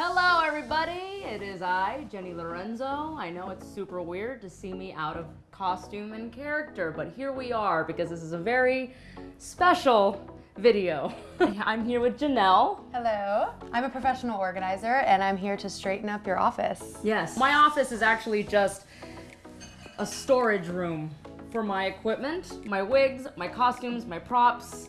Hello, everybody. It is I, Jenny Lorenzo. I know it's super weird to see me out of costume and character, but here we are because this is a very special video. I'm here with Janelle. Hello. I'm a professional organizer and I'm here to straighten up your office. Yes. My office is actually just a storage room for my equipment, my wigs, my costumes, my props,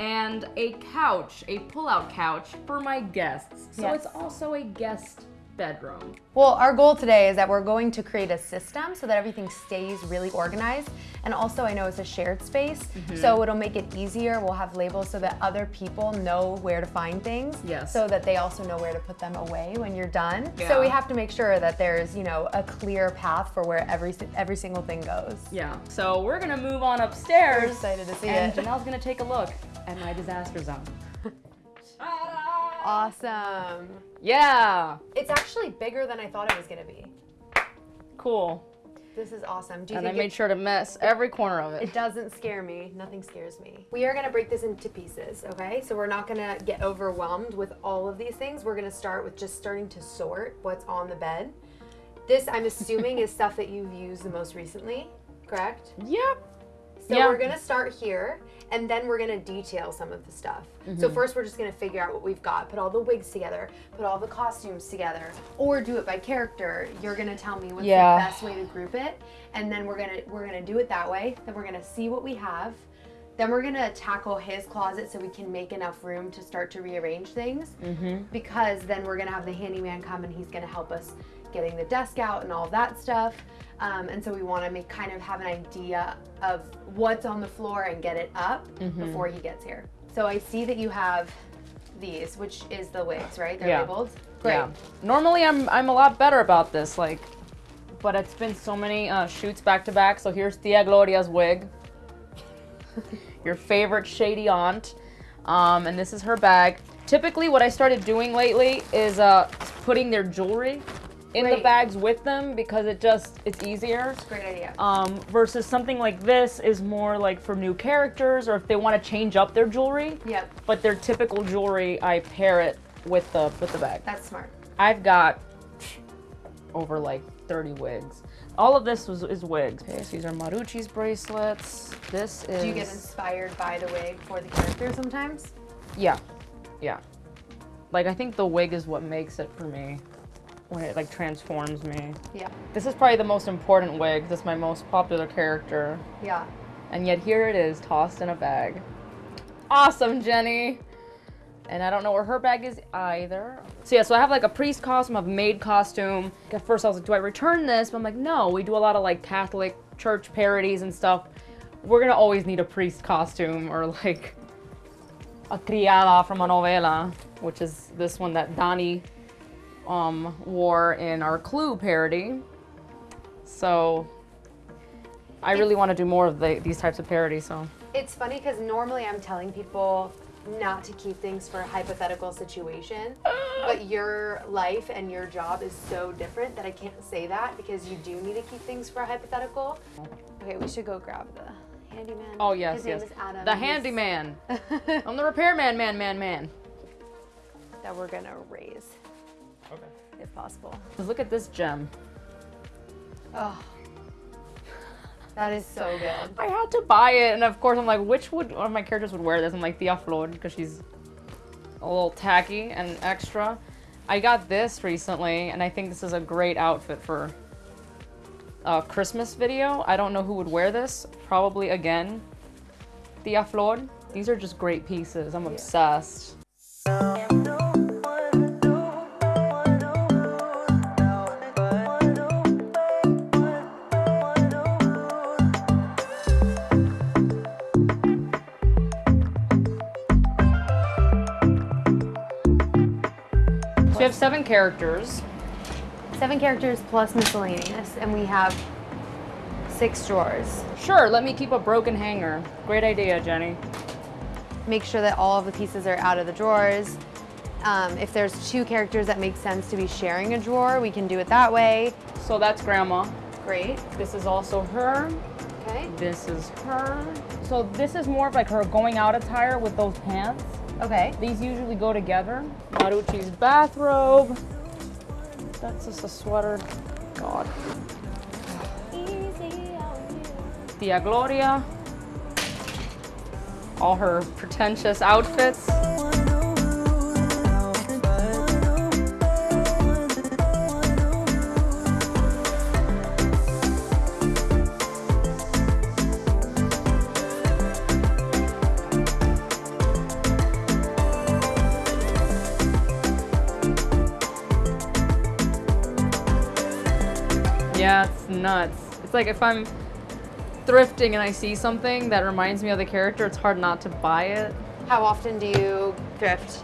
and a couch, a pull-out couch for my guests. So Yes. it's also a guest bedroom. Well, our goal today is that we're going to create a system so that everything stays really organized. And also, I know it's a shared space, Mm-hmm. so it'll make it easier. We'll have labels so that other people know where to find things. Yes. So that they also know where to put them away when you're done. Yeah. So we have to make sure that there's, you know, a clear path for where every every single thing goes. Yeah. So we're gonna move on upstairs. We're excited to see and it. Janelle's gonna take a look at my disaster zone. Awesome. Yeah. It's actually bigger than I thought it was gonna be. Cool. This is awesome. Do you And I made it- sure to mess every corner of it. It doesn't scare me. Nothing scares me. We are gonna break this into pieces, okay? So we're not gonna get overwhelmed with all of these things. We're gonna start with just starting to sort what's on the bed. This, I'm assuming, is stuff that you've used the most recently, correct? Yep. So Yeah. we're gonna start here, and then we're gonna detail some of the stuff. So Mm-hmm. first, we're just gonna figure out what we've got, put all the wigs together, put all the costumes together, or do it by character. You're gonna tell me what's Yeah. the best way to group it, and then we're gonna we're gonna do it that way. Then we're gonna see what we have. Then we're gonna tackle his closet so we can make enough room to start to rearrange things. Mm-hmm. Because then we're gonna have the handyman come and he's gonna help us getting the desk out and all that stuff. Um, and so we want to make kind of have an idea of what's on the floor and get it up Mm-hmm. before he gets here. So I see that you have these, which is the wigs, right? They're Yeah. labeled. Great. Yeah. Normally I'm I'm a lot better about this, like, but it's been so many uh, shoots back to back. So here's Tia Gloria's wig, your favorite shady aunt, um, and this is her bag. Typically, what I started doing lately is uh, putting their jewelry in the bags with them because it just it's easier. It's Great idea. Um, versus something like this is more like for new characters or if they want to change up their jewelry. yep, But their typical jewelry, I pair it with the with the bag. that's smart. I've got over like 30 wigs. All of this was is wigs. Okay, so these are Marucci's bracelets. This is Do you get inspired by the wig for the character sometimes? yeah, yeah. Like I think the wig is what makes it for me when it like transforms me. Yeah. This is probably the most important wig. This is my most popular character. Yeah. And yet here it is, tossed in a bag. Awesome, Jenny. And I don't know where her bag is either. So yeah, so I have like a priest costume, a maid costume. At first I was like, do I return this? But I'm like, no, we do a lot of like Catholic church parodies and stuff. We're gonna always need a priest costume or like a criada from a novela, which is this one that Donnie um, wore in our Clue parody. So I really want to do more of the, these types of parodies. So It's funny because normally I'm telling people not to keep things for a hypothetical situation, but your life and your job is so different that I can't say that because you do need to keep things for a hypothetical. Okay, we should go grab the handyman. oh yes, His yes, name is Adam. the He's- handyman. I'm the repairman, man, man, man. that we're gonna raise Okay. if possible. Look at this gem. Oh, that is so good. I had to buy it, and of course I'm like, which would one of my characters would wear this? I'm like Tia Flor because she's a little tacky and extra. I got this recently, and I think this is a great outfit for a Christmas video. I don't know who would wear this. Probably again, Tia Flor. These are just great pieces. I'm obsessed. Seven characters. Seven characters plus miscellaneous, and we have six drawers. Sure, let me keep a broken hanger. Great idea, Jenny. Make sure that all of the pieces are out of the drawers. Um, if there's two characters that make sense to be sharing a drawer, we can do it that way. So that's grandma. Great. This is also her. Okay. This is her. So this is more of like her going out attire with those pants. Okay. These usually go together. Marucci's bathrobe. That's just a sweater. God. Tia Gloria. All her pretentious outfits. It's like if I'm thrifting and I see something that reminds me of the character, it's hard not to buy it. How often do you thrift?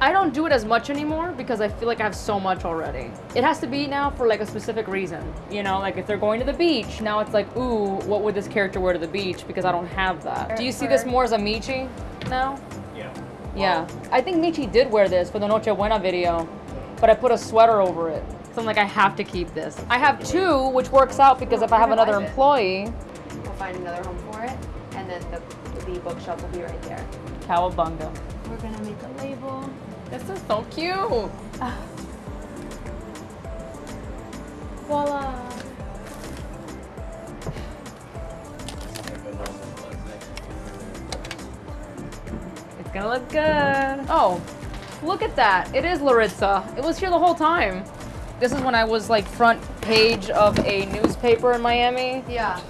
I don't do it as much anymore because I feel like I have so much already. It has to be now for like a specific reason. You know, like if they're going to the beach, now it's like, ooh, what would this character wear to the beach? Because I don't have that. Do you see this more as a Michi now? Yeah. Yeah. I think Michi did wear this for the Noche Buena video, but I put a sweater over it. So I'm like, I have to keep this. I have two, which works out because if I have another employee, We'll find another home for it, and then the, the bookshelf will be right there. Cowabunga. We're gonna make a label. This is so cute. Voila! It's gonna look good. Oh, look at that. It is Laritza. It was here the whole time. This is when I was like front page of a newspaper in Miami. Yeah.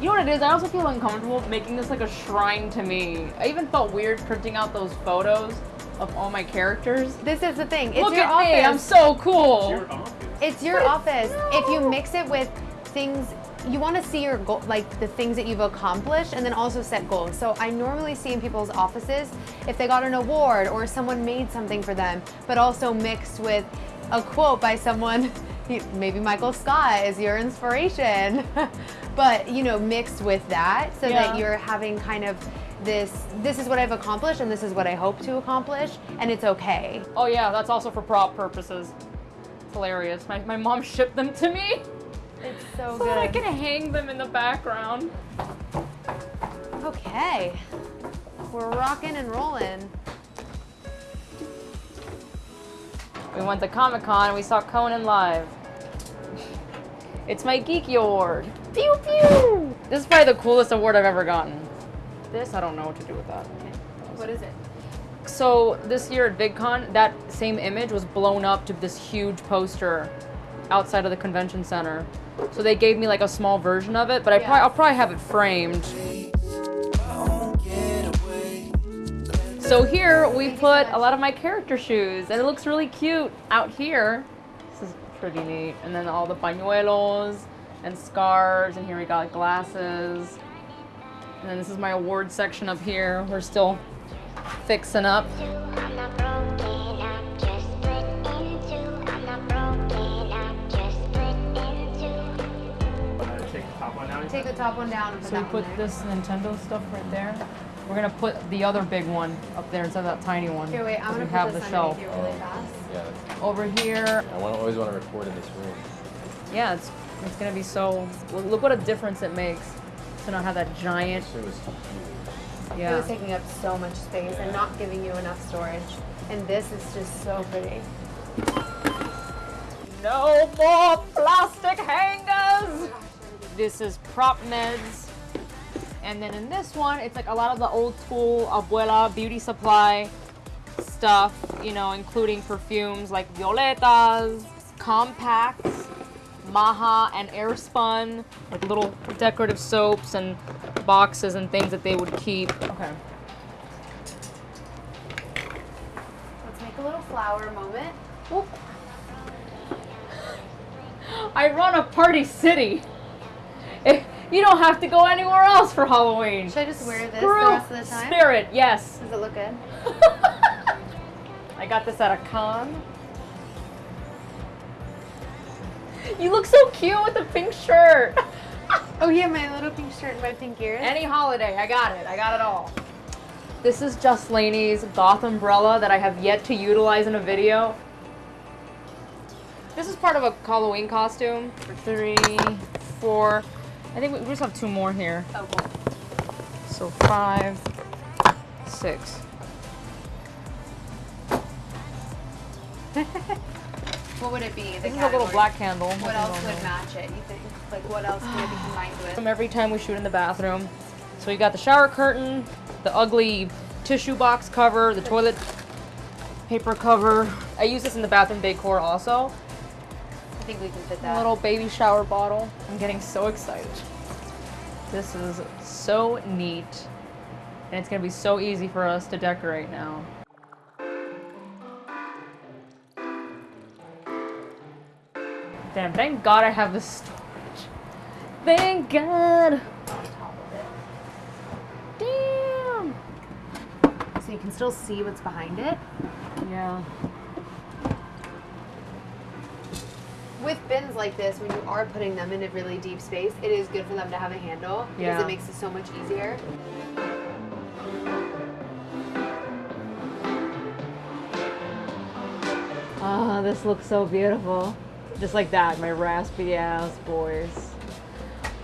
You know what it is? I also feel uncomfortable making this like a shrine to me. I even felt weird printing out those photos of all my characters. This is the thing. It's Look your at office. me, I'm so cool. It's Your office. It's your office. If you mix it with things, you want to see your goal, like the things that you've accomplished, and then also set goals. So I normally see in people's offices if they got an award or someone made something for them, but also mixed with a quote by someone. Maybe Michael Scott is your inspiration, but you know, mixed with that, so Yeah. that you're having kind of this. This is what I've accomplished, and this is what I hope to accomplish, and it's okay. Oh yeah, that's also for prop purposes. It's hilarious. My, my mom shipped them to me It's so so that I good. can hang them in the background. Okay. We're rocking and rolling. We went to Comic Con and we saw Conan live. It's my Geekie Award. Pew pew! This is probably the coolest award I've ever gotten. This, I don't know what to do with that. What is it? So this year at VidCon, that same image was blown up to this huge poster outside of the convention center. So they gave me like a small version of it, but I Yeah. probably, I'll probably have it framed. So here we Thank you so put a lot of my character shoes, and it looks really cute out here. This is pretty neat. And then all the pañuelos and scarves, and here we got glasses. And then this is my award section up here. We're still fixing up. I'm not broken, I'm just split in two. I'm not broken, I'm just split in two. Take the top one out. Take the top one down So we put there. this Nintendo stuff right there. We're gonna put the other big one up there instead of that tiny one. Here, wait, I'm 'cause gonna we put have this the shelf. underneath you really oh, fast. Yeah, Over here, I want, always want to record in this room. yeah, it's it's gonna be so. Look look what a difference it makes to not have that giant. This room is huge. It was taking up so much space and not giving you enough storage. And this is just so pretty. No more plastic hangers. This is prop meds. And then in this one, it's like a lot of the old school abuela beauty supply stuff, you know, including perfumes like Violetas, compacts, Maja, and Airspun, like little decorative soaps and boxes and things that they would keep. Okay. Let's make a little flower moment. Oop. I run a party city. If you don't have to go anywhere else for Halloween. Should I just wear this Screw the rest of the time? Spirit, yes. Does it look good? I got this at a con. You look so cute with the pink shirt. Oh yeah, my little pink shirt and my pink ears. Any holiday, I got it. I got it all. This is Just Laney's goth umbrella that I have yet to utilize in a video. This is part of a Halloween costume. Three, four. I think we, we just have two more here. Oh, cool. So five, six. what would it be? The this category? is a little black candle. What else would know. match it, you think? Like, what else could it be combined with? From every time we shoot in the bathroom. So we got the shower curtain, the ugly tissue box cover, the toilet paper cover. I use this in the bathroom decor also. I think we can fit A that. little baby shower bottle. I'm getting so excited. This is so neat. And it's gonna be so easy for us to decorate now. Damn, thank God I have this storage. Thank God. Damn. So you can still see what's behind it. Yeah. With bins like this, when you are putting them in a really deep space, it is good for them to have a handle because Yeah. it makes it so much easier. Ah, this looks so beautiful. Just like that, my raspy ass voice.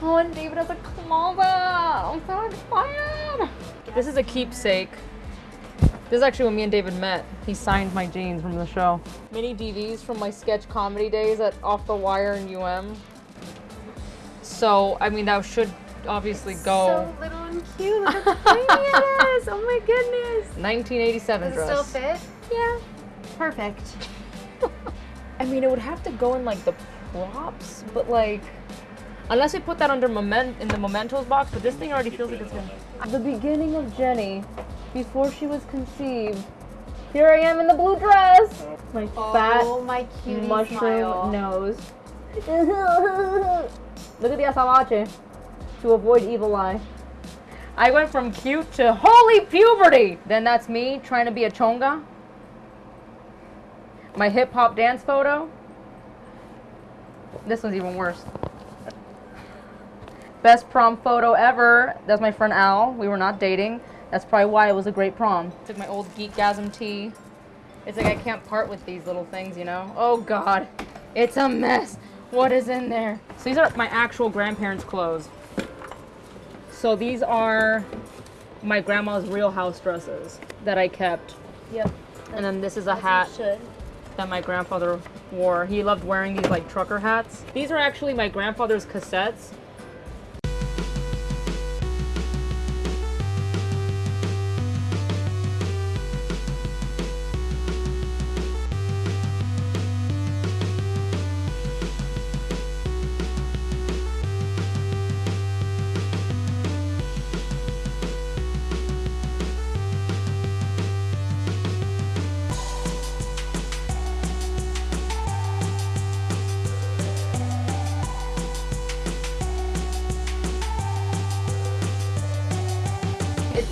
Oh, and David has a closet. I'm so excited. This is a keepsake. This is actually when me and David met. He signed my jeans from the show. Mini DVs from my sketch comedy days at Off the Wire in UM. So, I mean, that should obviously go. So little and cute. Look how tiny it is. Oh my goodness. 1987 Does it dress. still fit? Yeah. Perfect. I mean, it would have to go in like the props, but like, unless we put that under moment in the mementos box. But this thing already feels like it's gonna. The beginning of Jenny, before she was conceived. Here I am in the blue dress. My oh, fat oh my mushroom smile. nose. Look at the azabache to avoid evil eye. I went from cute to holy puberty. Then that's me trying to be a chonga. My hip hop dance photo. This one's even worse. Best prom photo ever. That's my friend Al. We were not dating. That's probably why it was a great prom. Took my old Geekgasm tee. It's like I can't part with these little things, you know? Oh god. It's a mess. What is in there? So these are my actual grandparents' clothes. So these are my grandma's real house dresses that I kept. Yep. And then this is a hat that my grandfather wore. He loved wearing these like trucker hats. These are actually my grandfather's cassettes.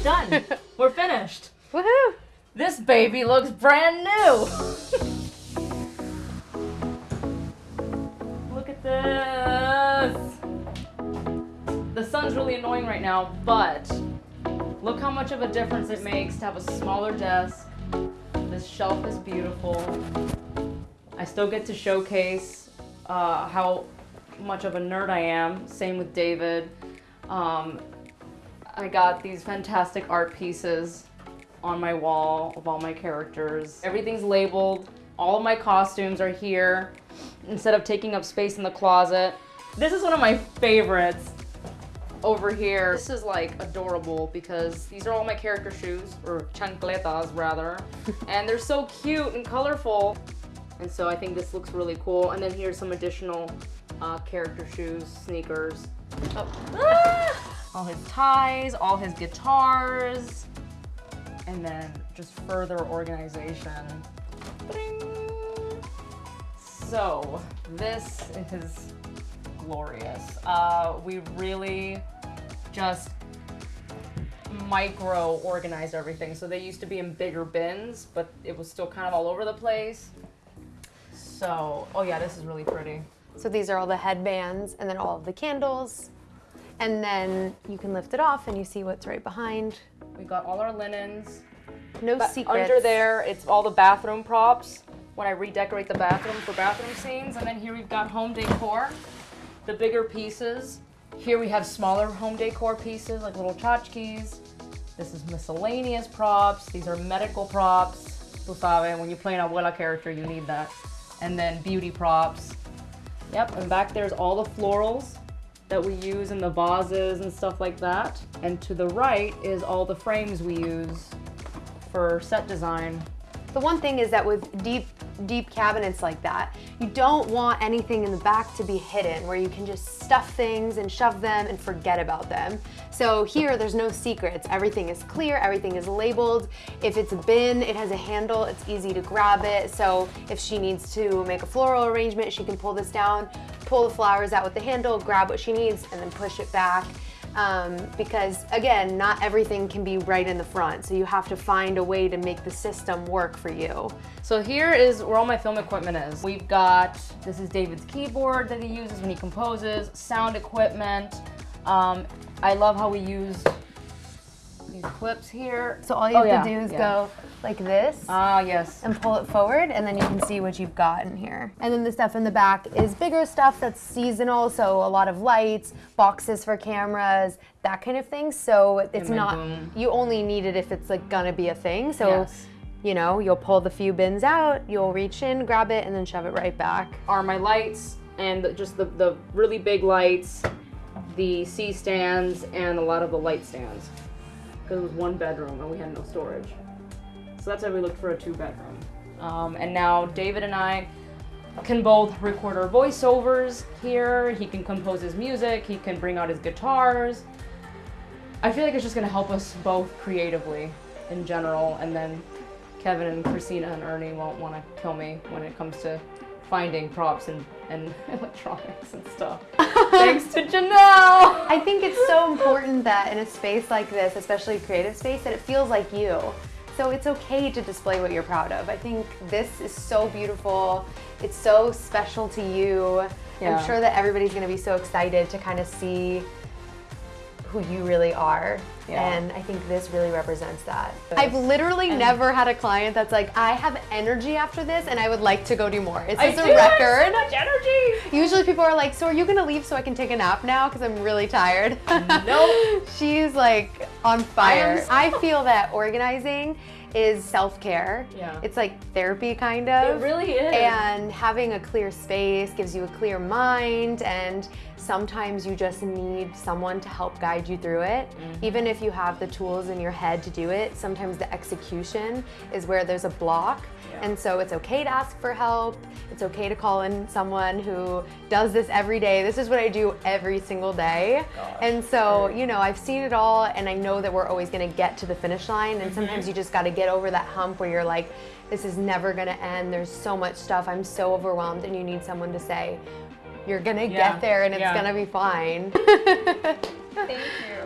Done. We're finished. Woohoo! This baby looks brand new. Look at this. The sun's really annoying right now, but look how much of a difference it makes to have a smaller desk. This shelf is beautiful. I still get to showcase uh, how much of a nerd I am. Same with David. Um, I got these fantastic art pieces on my wall of all my characters. Everything's labeled. All of my costumes are here instead of taking up space in the closet. This is one of my favorites over here. This is like adorable because these are all my character shoes, or chancletas rather. and they're so cute and colorful. And so I think this looks really cool. And then here's some additional uh, character shoes, sneakers. Oh. Ah! All his ties, all his guitars, and then just further organization. So this is glorious. Uh, we really just micro organized everything. So they used to be in bigger bins, but it was still kind of all over the place. So, oh yeah, this is really pretty. So these are all the headbands and then all of the candles. And then you can lift it off and you see what's right behind. We got all our linens. No But secrets. Under there, it's all the bathroom props when I redecorate the bathroom for bathroom scenes. And then here we've got home decor, the bigger pieces. Here we have smaller home decor pieces like little tchotchkes. This is miscellaneous props. These are medical props. tú sabes, when you play an abuela character, you need that. And then beauty props. Yep, and back there's all the florals that we use in the vases and stuff like that. And to the right is all the frames we use for set design. The one thing is that with deep, deep cabinets like that, you don't want anything in the back to be hidden where you can just stuff things and shove them and forget about them. So here, there's no secrets. Everything is clear, everything is labeled. If it's a bin, it has a handle, it's easy to grab it. So if she needs to make a floral arrangement, she can pull this down, pull the flowers out with the handle, grab what she needs, and then push it back um, because again, not everything can be right in the front. So you have to find a way to make the system work for you. So here is where all my film equipment is. We've got, this is David's keyboard that he uses when he composes, sound equipment. Um, I love how we use these clips here. So all you Oh, have yeah, to do is yeah. go like this. Ah, yes. and pull it forward and then you can see what you've got in here. And then the stuff in the back is bigger stuff that's seasonal, so a lot of lights, boxes for cameras, that kind of thing. So it's not, boom. you only need it if it's like gonna be a thing. So, Yes. you know, you'll pull the few bins out, you'll reach in, grab it, and then shove it right back. Are my lights and just the, the really big lights, the C stands, and a lot of the light stands. Because it was one bedroom and we had no storage. So that's why we looked for a two bedroom. Um, and now David and I can both record our voiceovers here. He can compose his music. He can bring out his guitars. I feel like it's just gonna help us both creatively in general. And then Kevin and Christina and Ernie won't want to kill me when it comes to finding props and, and electronics and stuff. Thanks to Janelle. I think it's so important that in a space like this, especially a creative space, that it feels like you. So it's okay to display what you're proud of. I think this is so beautiful. It's so special to you. Yeah. I'm sure that everybody's gonna be so excited to kind of see who you really are. Yeah. And I think this really represents that. I've literally never had a client that's like, I have energy after this and I would like to go do more. Is I this do a have record? So much energy. Usually people are like, so are you gonna leave so I can take a nap now? Because I'm really tired. Nope. She's like on fire. I I, feel that organizing is self-care. Yeah. It's like therapy kind of. It really is. And having a clear space gives you a clear mind and sometimes you just need someone to help guide you through it. Mm-hmm. Even if you have the tools in your head to do it, sometimes the execution is where there's a block. Yeah. And so it's okay to ask for help. It's okay to call in someone who does this every day. This is what I do every single day. Gosh, and so, you know, I've seen it all and I know that we're always going to get to the finish line. And sometimes Mm-hmm. you just got to get over that hump where you're like, this is never going to end. There's so much stuff. I'm so overwhelmed. And you need someone to say, you're going to Yeah, get there and it's yeah. going to be fine. Thank you.